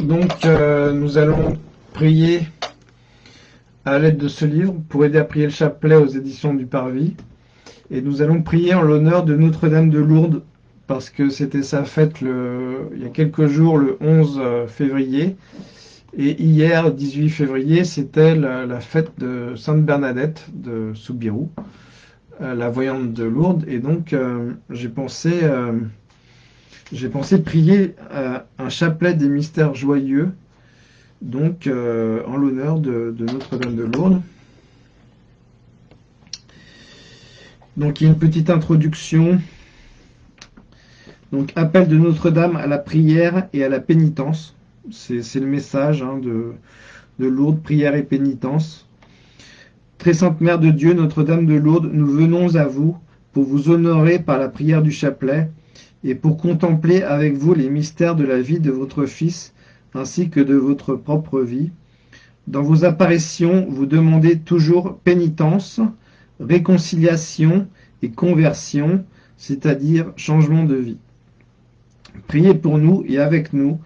Donc, euh, nous allons prier à l'aide de ce livre pour aider à prier le chapelet aux éditions du Parvis. Et nous allons prier en l'honneur de Notre-Dame de Lourdes parce que c'était sa fête il y a quelques jours, le 11 février. Et hier, 18 février, c'était la, fête de Sainte Bernadette de Soubirou, euh, la voyante de Lourdes. Et donc, euh, j'ai pensé, euh, j'ai pensé prier un chapelet des mystères joyeux, donc en l'honneur de, de Notre-Dame de Lourdes. Donc, il y a une petite introduction. Donc, appel de Notre-Dame à la prière et à la pénitence. C'est le message hein, de, de Lourdes, prière et pénitence. Très Sainte Mère de Dieu, Notre-Dame de Lourdes, nous venons à vous pour vous honorer par la prière du chapelet et pour contempler avec vous les mystères de la vie de votre Fils ainsi que de votre propre vie. Dans vos apparitions, vous demandez toujours pénitence, réconciliation et conversion, c'est-à-dire changement de vie. Priez pour nous et avec nous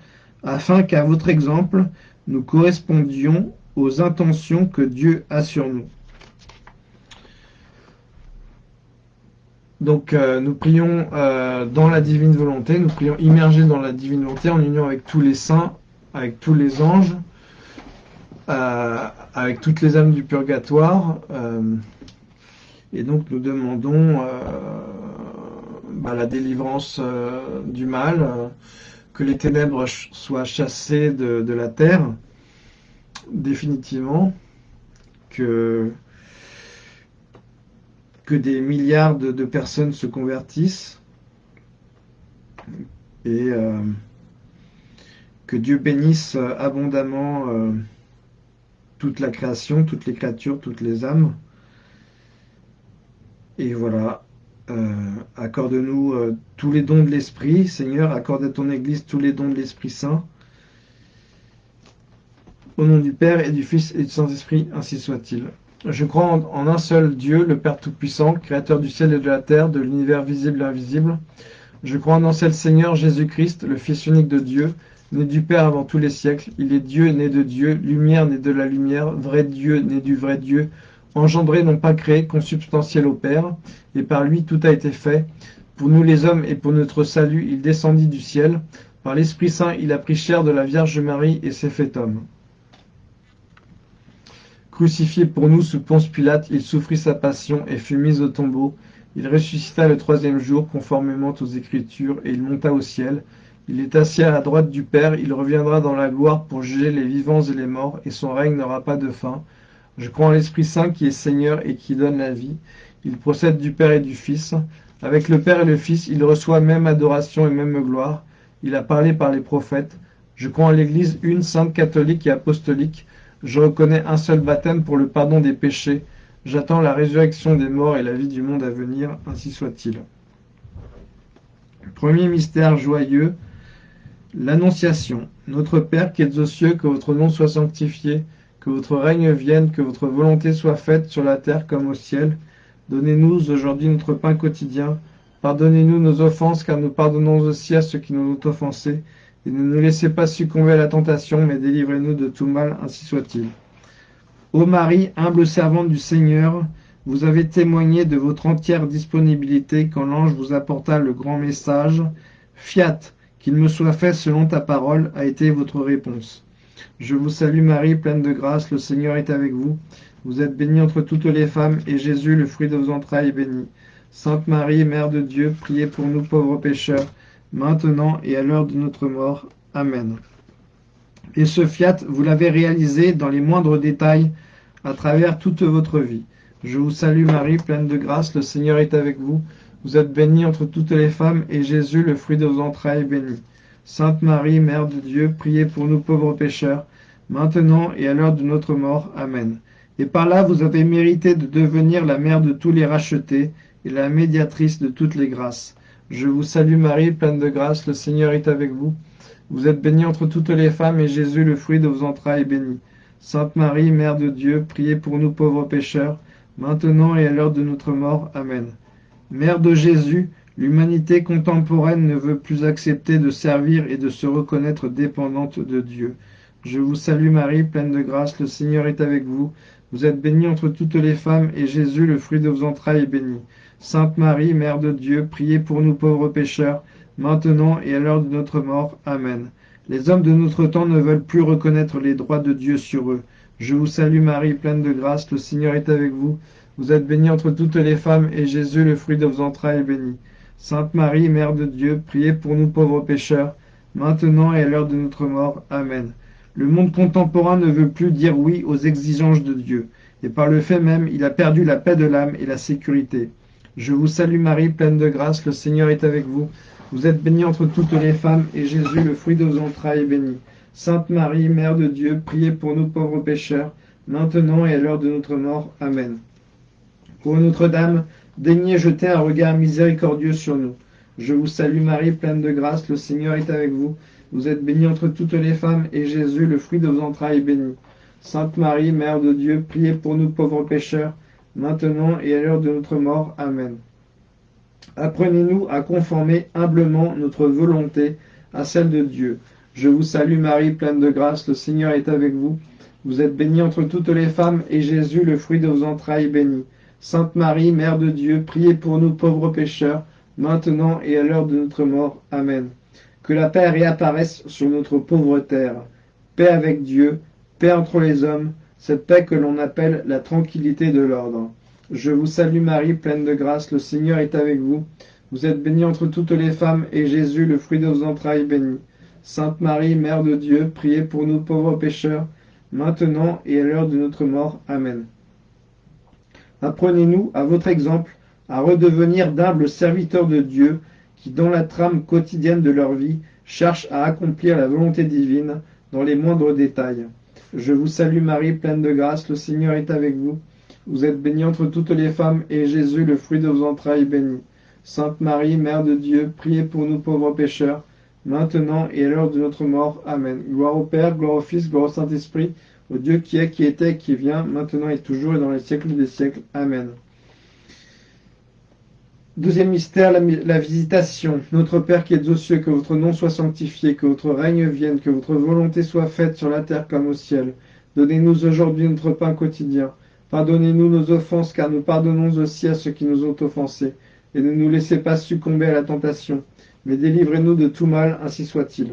afin qu'à votre exemple, nous correspondions aux intentions que Dieu a sur nous. Donc euh, nous prions euh, dans la divine volonté, nous prions immergés dans la divine volonté en union avec tous les saints, avec tous les anges, euh, avec toutes les âmes du purgatoire. et donc nous demandons bah, la délivrance du mal, que les ténèbres soient chassées de, la terre, définitivement, que, que des milliards de, personnes se convertissent, et euh, que Dieu bénisse abondamment euh, toute la création, toutes les créatures, toutes les âmes. Et voilà, euh, accorde-nous euh, tous les dons de l'Esprit. Seigneur, accorde à ton Église tous les dons de l'Esprit Saint. Au nom du Père et du Fils et du Saint-Esprit, ainsi soit-il. Je crois en, un seul Dieu, le Père Tout-Puissant, Créateur du ciel et de la terre, de l'univers visible et invisible. Je crois en un seul Seigneur, Jésus-Christ, le Fils unique de Dieu, né du Père avant tous les siècles. Il est Dieu, né de Dieu, lumière, né de la lumière, vrai Dieu, né du vrai Dieu, engendré, non pas créé, consubstantiel au Père, et par lui tout a été fait. Pour nous les hommes et pour notre salut, il descendit du ciel. Par l'Esprit Saint, il a pris chair de la Vierge Marie et s'est fait homme. Crucifié pour nous sous Ponce Pilate, il souffrit sa passion et fut mis au tombeau. Il ressuscita le troisième jour, conformément aux Écritures, et il monta au ciel. Il est assis à la droite du Père, il reviendra dans la gloire pour juger les vivants et les morts, et son règne n'aura pas de fin. Je crois en l'Esprit Saint qui est Seigneur et qui donne la vie. Il procède du Père et du Fils. Avec le Père et le Fils, il reçoit même adoration et même gloire. Il a parlé par les prophètes. Je crois en l'Église une, sainte, catholique et apostolique. Je reconnais un seul baptême pour le pardon des péchés. J'attends la résurrection des morts et la vie du monde à venir, ainsi soit-il. Premier mystère joyeux, l'Annonciation. Notre Père qui es aux cieux, que votre nom soit sanctifié, que votre règne vienne, que votre volonté soit faite sur la terre comme au ciel. Donnez-nous aujourd'hui notre pain quotidien. Pardonnez-nous nos offenses, car nous pardonnons aussi à ceux qui nous ont offensés. Et ne nous laissez pas succomber à la tentation, mais délivrez-nous de tout mal, ainsi soit-il. Ô Marie, humble servante du Seigneur, vous avez témoigné de votre entière disponibilité quand l'ange vous apporta le grand message. Fiat, qu'il me soit fait selon ta parole, a été votre réponse. Je vous salue Marie, pleine de grâce, le Seigneur est avec vous. Vous êtes bénie entre toutes les femmes, et Jésus, le fruit de vos entrailles, est béni. Sainte Marie, Mère de Dieu, priez pour nous pauvres pécheurs, maintenant et à l'heure de notre mort. Amen. Et ce fiat, vous l'avez réalisé dans les moindres détails à travers toute votre vie. Je vous salue Marie, pleine de grâce, le Seigneur est avec vous. Vous êtes bénie entre toutes les femmes, et Jésus, le fruit de vos entrailles, est béni. Sainte Marie, Mère de Dieu, priez pour nous pauvres pécheurs, maintenant et à l'heure de notre mort. Amen. Et par là vous avez mérité de devenir la mère de tous les rachetés et la médiatrice de toutes les grâces. Je vous salue Marie, pleine de grâce, le Seigneur est avec vous. Vous êtes bénie entre toutes les femmes, et Jésus, le fruit de vos entrailles, est béni. Sainte Marie, Mère de Dieu, priez pour nous pauvres pécheurs, maintenant et à l'heure de notre mort. Amen. Mère de Jésus, L'humanité contemporaine ne veut plus accepter de servir et de se reconnaître dépendante de Dieu. Je vous salue Marie, pleine de grâce, le Seigneur est avec vous. Vous êtes bénie entre toutes les femmes, et Jésus, le fruit de vos entrailles, est béni. Sainte Marie, Mère de Dieu, priez pour nous pauvres pécheurs, maintenant et à l'heure de notre mort. Amen. Les hommes de notre temps ne veulent plus reconnaître les droits de Dieu sur eux. Je vous salue Marie, pleine de grâce, le Seigneur est avec vous. Vous êtes bénie entre toutes les femmes, et Jésus, le fruit de vos entrailles, est béni. Sainte Marie, Mère de Dieu, priez pour nous pauvres pécheurs, maintenant et à l'heure de notre mort. Amen. Le monde contemporain ne veut plus dire oui aux exigences de Dieu, et par le fait même, il a perdu la paix de l'âme et la sécurité. Je vous salue Marie, pleine de grâce, le Seigneur est avec vous. Vous êtes bénie entre toutes les femmes, et Jésus, le fruit de vos entrailles, est béni. Sainte Marie, Mère de Dieu, priez pour nous pauvres pécheurs, maintenant et à l'heure de notre mort. Amen. Pour Notre-Dame, Daignez jeter un regard miséricordieux sur nous. Je vous salue Marie, pleine de grâce, le Seigneur est avec vous. Vous êtes bénie entre toutes les femmes, et Jésus, le fruit de vos entrailles, est béni. Sainte Marie, Mère de Dieu, priez pour nous pauvres pécheurs, maintenant et à l'heure de notre mort. Amen. Apprenez-nous à conformer humblement notre volonté à celle de Dieu. Je vous salue Marie, pleine de grâce, le Seigneur est avec vous. Vous êtes bénie entre toutes les femmes, et Jésus, le fruit de vos entrailles, est béni. Sainte Marie, Mère de Dieu, priez pour nous pauvres pécheurs, maintenant et à l'heure de notre mort. Amen. Que la paix réapparaisse sur notre pauvre terre. Paix avec Dieu, paix entre les hommes, cette paix que l'on appelle la tranquillité de l'ordre. Je vous salue Marie, pleine de grâce, le Seigneur est avec vous. Vous êtes bénie entre toutes les femmes, et Jésus, le fruit de vos entrailles, béni. Sainte Marie, Mère de Dieu, priez pour nous pauvres pécheurs, maintenant et à l'heure de notre mort. Amen. Apprenez-nous, à votre exemple, à redevenir d'humbles serviteurs de Dieu qui, dans la trame quotidienne de leur vie, cherchent à accomplir la volonté divine dans les moindres détails. Je vous salue Marie, pleine de grâce, le Seigneur est avec vous. Vous êtes bénie entre toutes les femmes, et Jésus, le fruit de vos entrailles, est béni. Sainte Marie, Mère de Dieu, priez pour nous pauvres pécheurs, maintenant et à l'heure de notre mort. Amen. Gloire au Père, gloire au Fils, gloire au Saint-Esprit, au Dieu qui est, qui était, qui vient, maintenant et toujours et dans les siècles des siècles. Amen. Deuxième mystère, la, visitation. Notre Père qui es aux cieux, que votre nom soit sanctifié, que votre règne vienne, que votre volonté soit faite sur la terre comme au ciel. Donnez-nous aujourd'hui notre pain quotidien. Pardonnez-nous nos offenses, car nous pardonnons aussi à ceux qui nous ont offensés. Et ne nous laissez pas succomber à la tentation, mais délivrez-nous de tout mal, ainsi soit-il.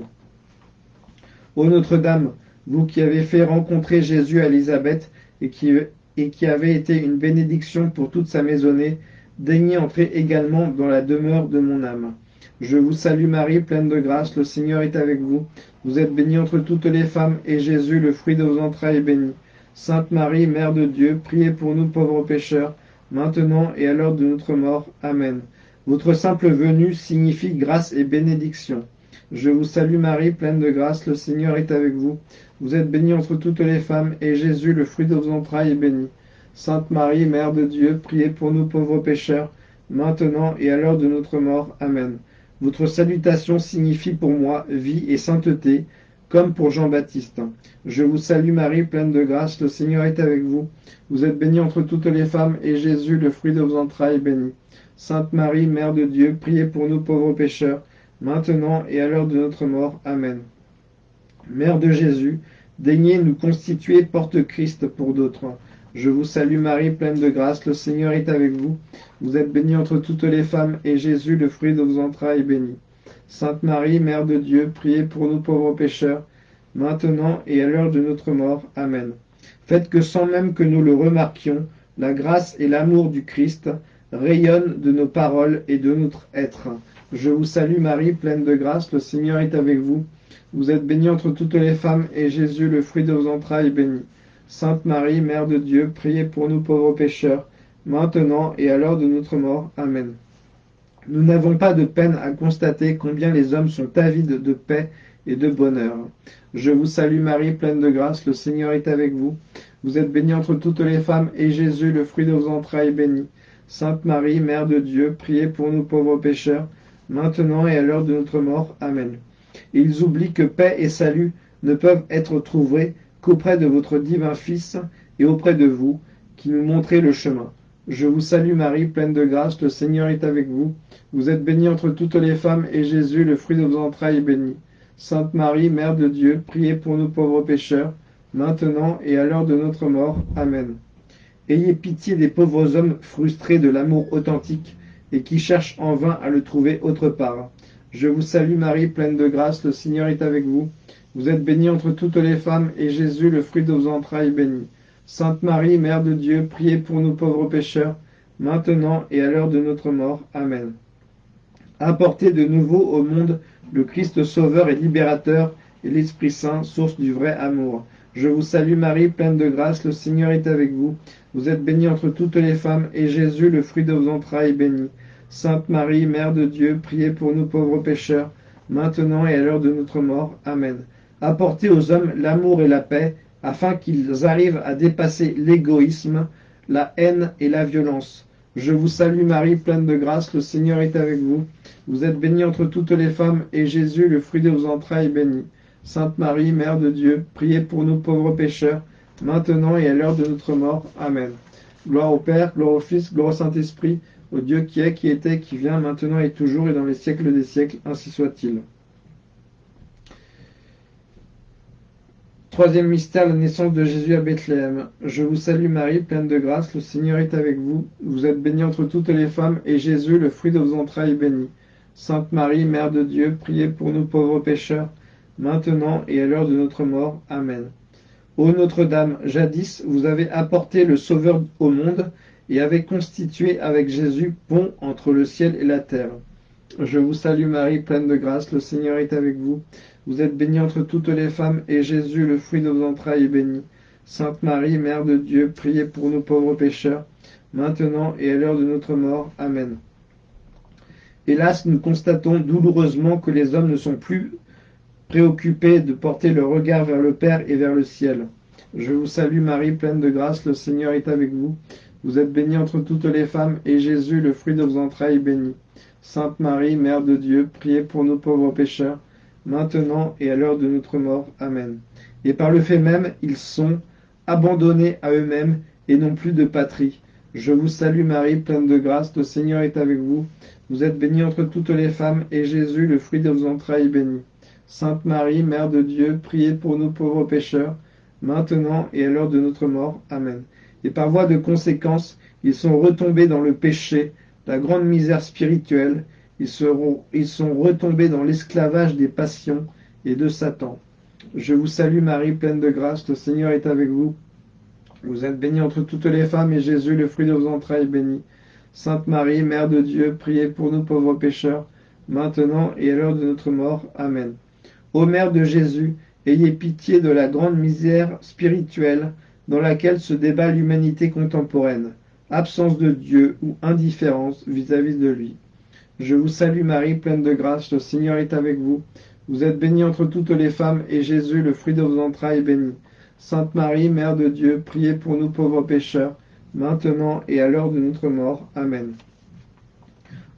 Ô Notre-Dame, vous qui avez fait rencontrer Jésus à Élisabeth et qui, et qui avez été une bénédiction pour toute sa maisonnée, daignez entrer également dans la demeure de mon âme. Je vous salue Marie, pleine de grâce, le Seigneur est avec vous. Vous êtes bénie entre toutes les femmes, et Jésus, le fruit de vos entrailles, est béni. Sainte Marie, Mère de Dieu, priez pour nous pauvres pécheurs, maintenant et à l'heure de notre mort. Amen. Votre simple venue signifie grâce et bénédiction. Je vous salue Marie, pleine de grâce, le Seigneur est avec vous. Vous êtes bénie entre toutes les femmes, et Jésus, le fruit de vos entrailles, est béni. Sainte Marie, Mère de Dieu, priez pour nous pauvres pécheurs, maintenant et à l'heure de notre mort. Amen. Votre salutation signifie pour moi vie et sainteté, comme pour Jean-Baptiste. Je vous salue Marie, pleine de grâce, le Seigneur est avec vous. Vous êtes bénie entre toutes les femmes, et Jésus, le fruit de vos entrailles, est béni. Sainte Marie, Mère de Dieu, priez pour nous pauvres pécheurs, maintenant et à l'heure de notre mort. Amen. Mère de Jésus, daignez nous constituer porte-Christ pour d'autres. Je vous salue Marie, pleine de grâce, le Seigneur est avec vous. Vous êtes bénie entre toutes les femmes, et Jésus, le fruit de vos entrailles, est béni. Sainte Marie, Mère de Dieu, priez pour nous pauvres pécheurs, maintenant et à l'heure de notre mort. Amen. Faites que sans même que nous le remarquions, la grâce et l'amour du Christ rayonnent de nos paroles et de notre être. Je vous salue Marie, pleine de grâce, le Seigneur est avec vous. Vous êtes bénie entre toutes les femmes, et Jésus, le fruit de vos entrailles, est béni. Sainte Marie, Mère de Dieu, priez pour nous pauvres pécheurs, maintenant et à l'heure de notre mort. Amen. Nous n'avons pas de peine à constater combien les hommes sont avides de paix et de bonheur. Je vous salue Marie, pleine de grâce, le Seigneur est avec vous. Vous êtes bénie entre toutes les femmes, et Jésus, le fruit de vos entrailles, est béni. Sainte Marie, Mère de Dieu, priez pour nous pauvres pécheurs, maintenant et à l'heure de notre mort. Amen. Ils oublient que paix et salut ne peuvent être trouvés qu'auprès de votre divin Fils et auprès de vous, qui nous montrez le chemin. Je vous salue Marie, pleine de grâce, le Seigneur est avec vous. Vous êtes bénie entre toutes les femmes, et Jésus, le fruit de vos entrailles, est béni. Sainte Marie, Mère de Dieu, priez pour nous pauvres pécheurs, maintenant et à l'heure de notre mort. Amen. Ayez pitié des pauvres hommes frustrés de l'amour authentique et qui cherchent en vain à le trouver autre part. Je vous salue Marie, pleine de grâce, le Seigneur est avec vous. Vous êtes bénie entre toutes les femmes, et Jésus, le fruit de vos entrailles, est béni. Sainte Marie, Mère de Dieu, priez pour nous pauvres pécheurs, maintenant et à l'heure de notre mort. Amen. Apportez de nouveau au monde le Christ Sauveur et Libérateur et l'Esprit Saint, source du vrai amour. Je vous salue Marie, pleine de grâce, le Seigneur est avec vous. Vous êtes bénie entre toutes les femmes, et Jésus, le fruit de vos entrailles, est béni. Sainte Marie, Mère de Dieu, priez pour nous pauvres pécheurs, maintenant et à l'heure de notre mort. Amen. Apportez aux hommes l'amour et la paix, afin qu'ils arrivent à dépasser l'égoïsme, la haine et la violence. Je vous salue Marie, pleine de grâce, le Seigneur est avec vous. Vous êtes bénie entre toutes les femmes, et Jésus, le fruit de vos entrailles, est béni. Sainte Marie, Mère de Dieu, priez pour nous pauvres pécheurs, maintenant et à l'heure de notre mort. Amen. Gloire au Père, gloire au Fils, gloire au Saint-Esprit, au Dieu qui est, qui était, qui vient, maintenant et toujours, et dans les siècles des siècles, ainsi soit-il. Troisième mystère, la naissance de Jésus à Bethléem. Je vous salue Marie, pleine de grâce, le Seigneur est avec vous. Vous êtes bénie entre toutes les femmes, et Jésus, le fruit de vos entrailles, est béni. Sainte Marie, Mère de Dieu, priez pour nous pauvres pécheurs, maintenant et à l'heure de notre mort. Amen. Ô Notre-Dame, jadis vous avez apporté le Sauveur au monde, et avait constitué avec Jésus pont entre le ciel et la terre. Je vous salue Marie, pleine de grâce, le Seigneur est avec vous. Vous êtes bénie entre toutes les femmes, et Jésus, le fruit de vos entrailles, est béni. Sainte Marie, Mère de Dieu, priez pour nous pauvres pécheurs, maintenant et à l'heure de notre mort. Amen. Hélas, nous constatons douloureusement que les hommes ne sont plus préoccupés de porter le regard vers le Père et vers le ciel. Je vous salue Marie, pleine de grâce, le Seigneur est avec vous. Vous êtes bénie entre toutes les femmes, et Jésus, le fruit de vos entrailles, est béni. Sainte Marie, Mère de Dieu, priez pour nous pauvres pécheurs, maintenant et à l'heure de notre mort. Amen. Et par le fait même, ils sont abandonnés à eux-mêmes et n'ont plus de patrie. Je vous salue Marie, pleine de grâce, le Seigneur est avec vous. Vous êtes bénie entre toutes les femmes, et Jésus, le fruit de vos entrailles, est béni. Sainte Marie, Mère de Dieu, priez pour nous pauvres pécheurs, maintenant et à l'heure de notre mort. Amen et par voie de conséquence, ils sont retombés dans le péché, la grande misère spirituelle, ils, sont retombés dans l'esclavage des passions et de Satan. Je vous salue Marie, pleine de grâce, le Seigneur est avec vous. Vous êtes bénie entre toutes les femmes, et Jésus, le fruit de vos entrailles, est béni. Sainte Marie, Mère de Dieu, priez pour nous pauvres pécheurs, maintenant et à l'heure de notre mort. Amen. Ô Mère de Jésus, ayez pitié de la grande misère spirituelle dans laquelle se débat l'humanité contemporaine, absence de Dieu ou indifférence vis-à-vis de lui. Je vous salue Marie, pleine de grâce, le Seigneur est avec vous. Vous êtes bénie entre toutes les femmes, et Jésus, le fruit de vos entrailles, est béni. Sainte Marie, Mère de Dieu, priez pour nous pauvres pécheurs, maintenant et à l'heure de notre mort. Amen.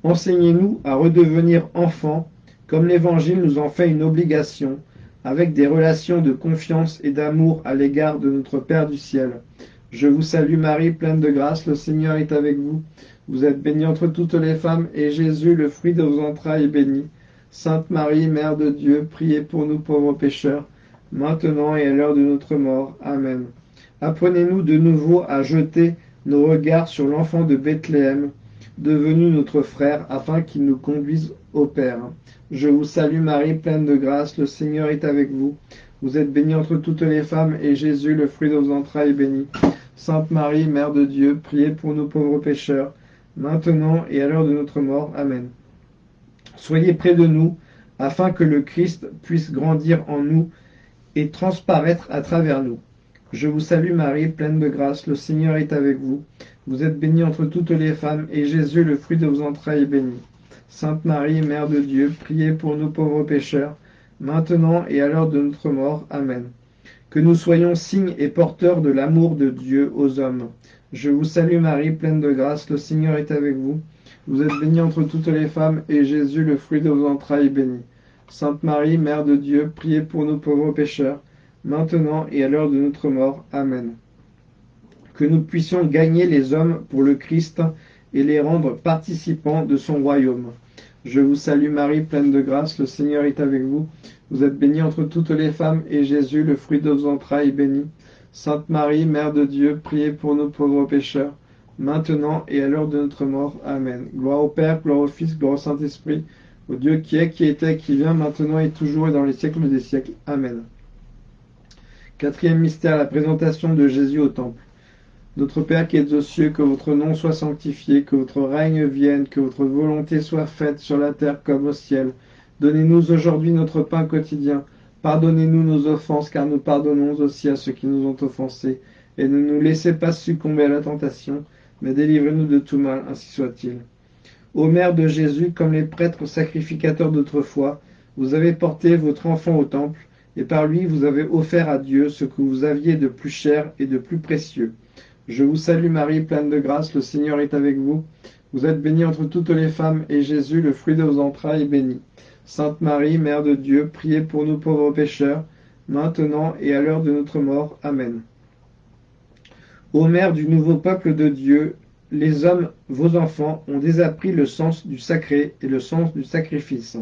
Enseignez-nous à redevenir enfants, comme l'Évangile nous en fait une obligation, avec des relations de confiance et d'amour à l'égard de notre Père du ciel. Je vous salue Marie, pleine de grâce, le Seigneur est avec vous. Vous êtes bénie entre toutes les femmes, et Jésus, le fruit de vos entrailles, est béni. Sainte Marie, Mère de Dieu, priez pour nous pauvres pécheurs, maintenant et à l'heure de notre mort. Amen. Apprenez-nous de nouveau à jeter nos regards sur l'enfant de Bethléem, devenu notre frère, afin qu'il nous conduise au Père. Je vous salue Marie, pleine de grâce, le Seigneur est avec vous. Vous êtes bénie entre toutes les femmes, et Jésus, le fruit de vos entrailles, est béni. Sainte Marie, Mère de Dieu, priez pour nous pauvres pécheurs, maintenant et à l'heure de notre mort. Amen. Soyez près de nous, afin que le Christ puisse grandir en nous et transparaître à travers nous. Je vous salue Marie, pleine de grâce, le Seigneur est avec vous. Vous êtes bénie entre toutes les femmes, et Jésus, le fruit de vos entrailles, est béni. Sainte Marie, Mère de Dieu, priez pour nous pauvres pécheurs, maintenant et à l'heure de notre mort. Amen. Que nous soyons signes et porteurs de l'amour de Dieu aux hommes. Je vous salue Marie, pleine de grâce, le Seigneur est avec vous. Vous êtes bénie entre toutes les femmes, et Jésus, le fruit de vos entrailles, est béni. Sainte Marie, Mère de Dieu, priez pour nous pauvres pécheurs, maintenant et à l'heure de notre mort. Amen. que nous puissions gagner les hommes pour le Christ et les rendre participants de son royaume. Je vous salue Marie, pleine de grâce, le Seigneur est avec vous. Vous êtes bénie entre toutes les femmes, et Jésus, le fruit de vos entrailles, est béni. Sainte Marie, Mère de Dieu, priez pour nous pauvres pécheurs, maintenant et à l'heure de notre mort. Amen. Gloire au Père, gloire au Fils, gloire au Saint-Esprit, au Dieu qui est, qui était, qui vient, maintenant et toujours et dans les siècles des siècles. Amen. Quatrième mystère, la présentation de Jésus au Temple. Notre Père qui es aux cieux, que votre nom soit sanctifié, que votre règne vienne, que votre volonté soit faite sur la terre comme au ciel. Donnez-nous aujourd'hui notre pain quotidien. Pardonnez-nous nos offenses, car nous pardonnons aussi à ceux qui nous ont offensés. Et ne nous laissez pas succomber à la tentation, mais délivrez-nous de tout mal, ainsi soit-il. Ô Mère de Jésus, comme les prêtres sacrificateurs d'autrefois, vous avez porté votre enfant au temple, et par lui vous avez offert à Dieu ce que vous aviez de plus cher et de plus précieux. Je vous salue Marie, pleine de grâce, le Seigneur est avec vous. Vous êtes bénie entre toutes les femmes, et Jésus, le fruit de vos entrailles, est béni. Sainte Marie, Mère de Dieu, priez pour nous pauvres pécheurs, maintenant et à l'heure de notre mort. Amen. Ô Mère du nouveau peuple de Dieu, les hommes, vos enfants, ont désappris le sens du sacré et le sens du sacrifice.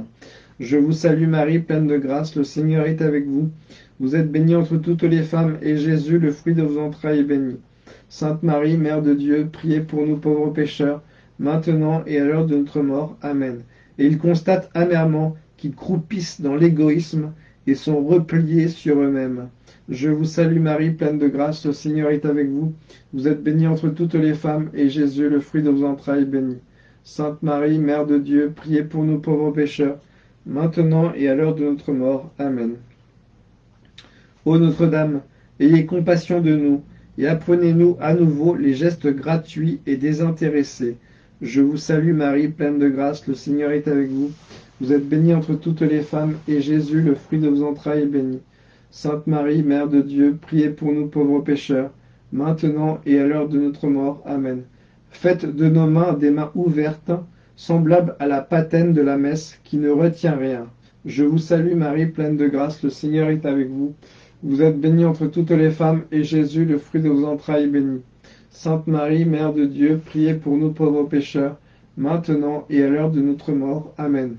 Je vous salue Marie, pleine de grâce, le Seigneur est avec vous. Vous êtes bénie entre toutes les femmes, et Jésus, le fruit de vos entrailles, est béni. Sainte Marie, Mère de Dieu, priez pour nous pauvres pécheurs, maintenant et à l'heure de notre mort. Amen et ils constatent amèrement qu'ils croupissent dans l'égoïsme et sont repliés sur eux-mêmes. Je vous salue Marie, pleine de grâce, le Seigneur est avec vous. Vous êtes bénie entre toutes les femmes, et Jésus, le fruit de vos entrailles, est béni. Sainte Marie, Mère de Dieu, priez pour nous pauvres pécheurs, maintenant et à l'heure de notre mort. Amen. Ô Notre-Dame, ayez compassion de nous, et apprenez-nous à nouveau les gestes gratuits et désintéressés je vous salue Marie, pleine de grâce, le Seigneur est avec vous. Vous êtes bénie entre toutes les femmes, et Jésus, le fruit de vos entrailles, est béni. Sainte Marie, Mère de Dieu, priez pour nous pauvres pécheurs, maintenant et à l'heure de notre mort. Amen. Faites de nos mains des mains ouvertes, semblables à la patène de la messe, qui ne retient rien. Je vous salue Marie, pleine de grâce, le Seigneur est avec vous. Vous êtes bénie entre toutes les femmes, et Jésus, le fruit de vos entrailles, est béni. Sainte Marie, Mère de Dieu, priez pour nous pauvres pécheurs, maintenant et à l'heure de notre mort. Amen.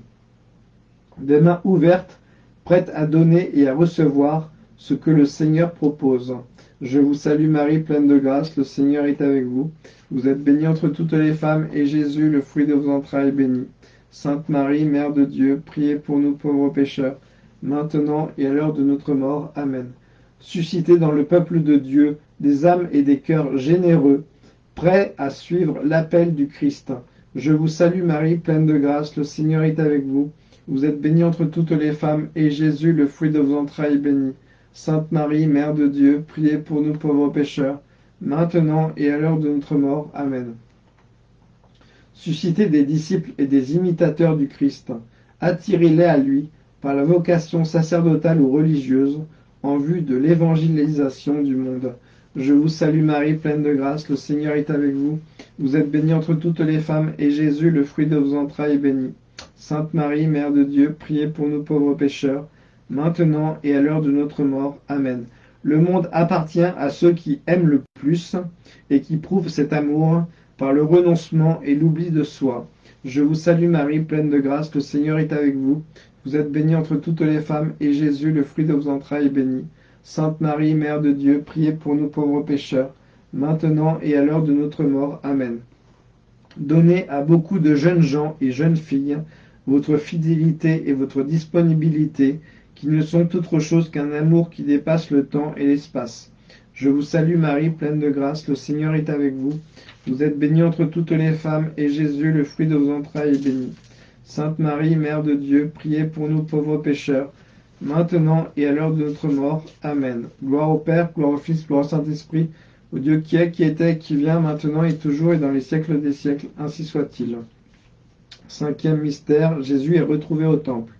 Des mains ouvertes, prêtes à donner et à recevoir ce que le Seigneur propose. Je vous salue Marie, pleine de grâce, le Seigneur est avec vous. Vous êtes bénie entre toutes les femmes, et Jésus, le fruit de vos entrailles, est béni. Sainte Marie, Mère de Dieu, priez pour nous pauvres pécheurs, maintenant et à l'heure de notre mort. Amen. Suscitez dans le peuple de Dieu des âmes et des cœurs généreux, prêts à suivre l'appel du Christ. Je vous salue Marie, pleine de grâce, le Seigneur est avec vous. Vous êtes bénie entre toutes les femmes, et Jésus, le fruit de vos entrailles, est béni. Sainte Marie, Mère de Dieu, priez pour nous pauvres pécheurs, maintenant et à l'heure de notre mort. Amen. Suscitez des disciples et des imitateurs du Christ. Attirez-les à lui par la vocation sacerdotale ou religieuse en vue de l'évangélisation du monde. Je vous salue Marie, pleine de grâce, le Seigneur est avec vous. Vous êtes bénie entre toutes les femmes, et Jésus, le fruit de vos entrailles, est béni. Sainte Marie, Mère de Dieu, priez pour nous pauvres pécheurs, maintenant et à l'heure de notre mort. Amen. Le monde appartient à ceux qui aiment le plus et qui prouvent cet amour par le renoncement et l'oubli de soi. Je vous salue Marie, pleine de grâce, le Seigneur est avec vous. Vous êtes bénie entre toutes les femmes, et Jésus, le fruit de vos entrailles, est béni. Sainte Marie, Mère de Dieu, priez pour nous pauvres pécheurs, maintenant et à l'heure de notre mort. Amen. Donnez à beaucoup de jeunes gens et jeunes filles votre fidélité et votre disponibilité, qui ne sont autre chose qu'un amour qui dépasse le temps et l'espace. Je vous salue Marie, pleine de grâce, le Seigneur est avec vous. Vous êtes bénie entre toutes les femmes, et Jésus, le fruit de vos entrailles, est béni. Sainte Marie, Mère de Dieu, priez pour nous pauvres pécheurs, maintenant et à l'heure de notre mort. Amen. Gloire au Père, gloire au Fils, gloire au Saint-Esprit, au Dieu qui est, qui était, qui vient, maintenant et toujours et dans les siècles des siècles. Ainsi soit-il. Cinquième mystère, Jésus est retrouvé au temple.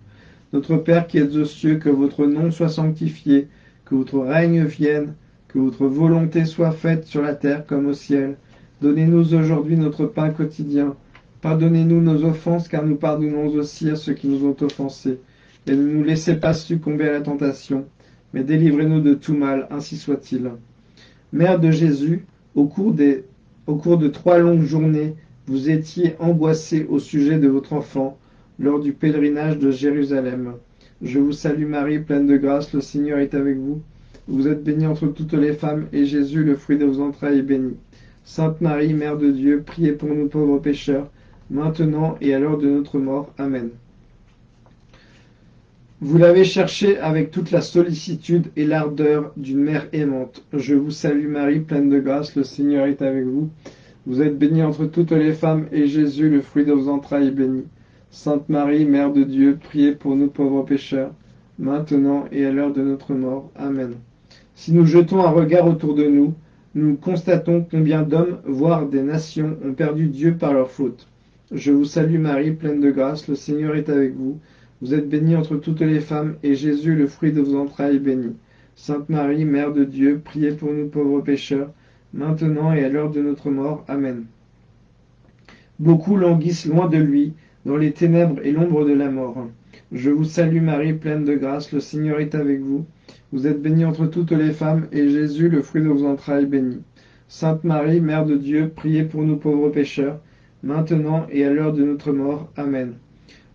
Notre Père qui êtes aux cieux, que votre nom soit sanctifié, que votre règne vienne, que votre volonté soit faite sur la terre comme au ciel. Donnez-nous aujourd'hui notre pain quotidien. Pardonnez-nous nos offenses, car nous pardonnons aussi à ceux qui nous ont offensés et ne nous laissez pas succomber à la tentation, mais délivrez-nous de tout mal, ainsi soit-il. Mère de Jésus, Au cours, des, au cours de trois longues journées, vous étiez angoissé au sujet de votre enfant lors du pèlerinage de Jérusalem. Je vous salue Marie, pleine de grâce, le Seigneur est avec vous. Vous êtes bénie entre toutes les femmes, et Jésus, le fruit de vos entrailles, est béni. Sainte Marie, Mère de Dieu, priez pour nous pauvres pécheurs, maintenant et à l'heure de notre mort. Amen. Vous l'avez cherché avec toute la sollicitude et l'ardeur d'une mère aimante. Je vous salue Marie, pleine de grâce, le Seigneur est avec vous. Vous êtes bénie entre toutes les femmes, et Jésus, le fruit de vos entrailles, est béni. Sainte Marie, Mère de Dieu, priez pour nous pauvres pécheurs, maintenant et à l'heure de notre mort. Amen. Si nous jetons un regard autour de nous, nous constatons combien d'hommes, voire des nations, ont perdu Dieu par leur faute. Je vous salue Marie, pleine de grâce, le Seigneur est avec vous. Vous êtes bénie entre toutes les femmes, et Jésus, le fruit de vos entrailles, est béni. Sainte Marie, Mère de Dieu, priez pour nous pauvres pécheurs, maintenant et à l'heure de notre mort. Amen. Beaucoup languissent loin de lui, dans les ténèbres et l'ombre de la mort. Je vous salue Marie, pleine de grâce, le Seigneur est avec vous. Vous êtes bénie entre toutes les femmes, et Jésus, le fruit de vos entrailles, est béni. Sainte Marie, Mère de Dieu, priez pour nous pauvres pécheurs, maintenant et à l'heure de notre mort. Amen.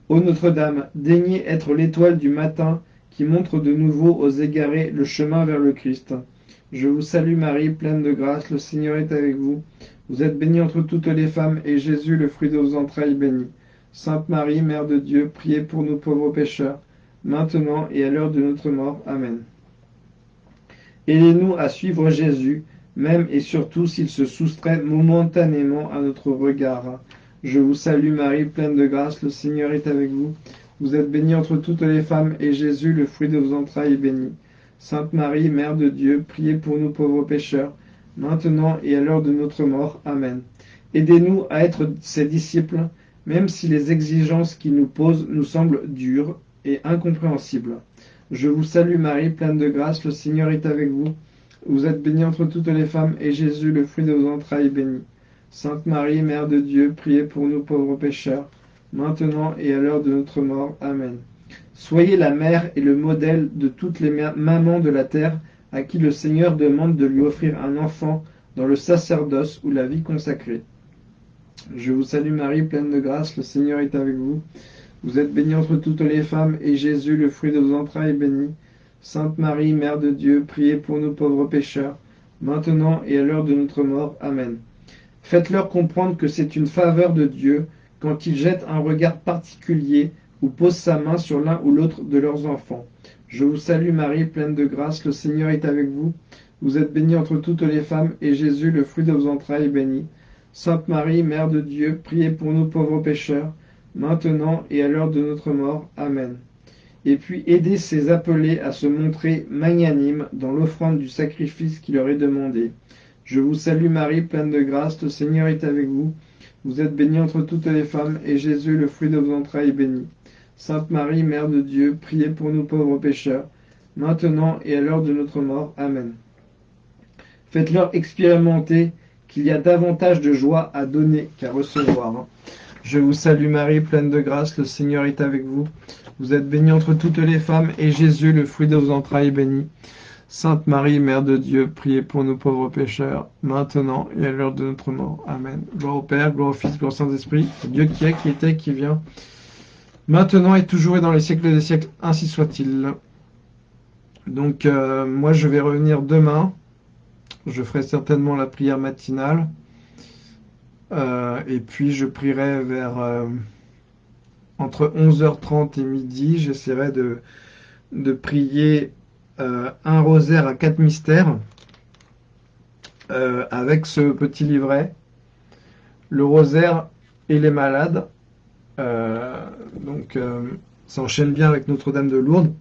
Ô Notre-Dame, daignez être l'étoile du matin qui montre de nouveau aux égarés le chemin vers le Christ. Je vous salue Marie, pleine de grâce, le Seigneur est avec vous. Vous êtes bénie entre toutes les femmes, et Jésus, le fruit de vos entrailles, béni. Sainte Marie, Mère de Dieu, priez pour nous pauvres pécheurs, maintenant et à l'heure de notre mort. Amen. Aidez-nous à suivre Jésus, même et surtout s'il se soustrait momentanément à notre regard. Je vous salue Marie, pleine de grâce, le Seigneur est avec vous. Vous êtes bénie entre toutes les femmes, et Jésus, le fruit de vos entrailles, est béni. Sainte Marie, Mère de Dieu, priez pour nous pauvres pécheurs, maintenant et à l'heure de notre mort. Amen. Aidez-nous à être ses disciples, même si les exigences qu'il nous pose nous semblent dures et incompréhensibles. Je vous salue Marie, pleine de grâce, le Seigneur est avec vous. Vous êtes bénie entre toutes les femmes, et Jésus, le fruit de vos entrailles, est béni. Sainte Marie, Mère de Dieu, priez pour nous pauvres pécheurs, maintenant et à l'heure de notre mort. Amen. Soyez la mère et le modèle de toutes les mamans de la terre à qui le Seigneur demande de lui offrir un enfant dans le sacerdoce ou la vie consacrée. Je vous salue Marie, pleine de grâce, le Seigneur est avec vous. Vous êtes bénie entre toutes les femmes, et Jésus, le fruit de vos entrailles, est béni. Sainte Marie, Mère de Dieu, priez pour nous pauvres pécheurs, maintenant et à l'heure de notre mort. Amen. Faites-leur comprendre que c'est une faveur de Dieu quand il jette un regard particulier ou pose sa main sur l'un ou l'autre de leurs enfants. Je vous salue Marie, pleine de grâce, le Seigneur est avec vous. Vous êtes bénie entre toutes les femmes, et Jésus, le fruit de vos entrailles, est béni. Sainte Marie, Mère de Dieu, priez pour nous pauvres pécheurs, maintenant et à l'heure de notre mort. Amen. Et puis aidez ces appelés à se montrer magnanimes dans l'offrande du sacrifice qui leur est demandé. Je vous salue Marie, pleine de grâce, le Seigneur est avec vous. Vous êtes bénie entre toutes les femmes, et Jésus, le fruit de vos entrailles, est béni. Sainte Marie, Mère de Dieu, priez pour nous pauvres pécheurs, maintenant et à l'heure de notre mort. Amen. Faites-leur expérimenter qu'il y a davantage de joie à donner qu'à recevoir. Je vous salue Marie, pleine de grâce, le Seigneur est avec vous. Vous êtes bénie entre toutes les femmes, et Jésus, le fruit de vos entrailles, est béni. Sainte Marie, Mère de Dieu, priez pour nous pauvres pécheurs, maintenant et à l'heure de notre mort. Amen. Gloire au Père, gloire au Fils, gloire au Saint-Esprit, Dieu qui est, qui était, qui vient, maintenant et toujours et dans les siècles des siècles, ainsi soit-il. Donc, euh, moi, je vais revenir demain. Je ferai certainement la prière matinale. Euh, et puis je prierai vers euh, entre 11h30 et midi. J'essaierai de, de prier euh, un rosaire à quatre mystères avec ce petit livret. Le rosaire et les malades. donc ça enchaîne bien avec Notre-Dame de Lourdes.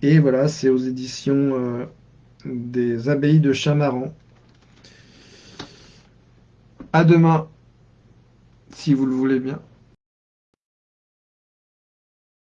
Et voilà, c'est aux éditions des abbayes de Chamaran. À demain, si vous le voulez bien.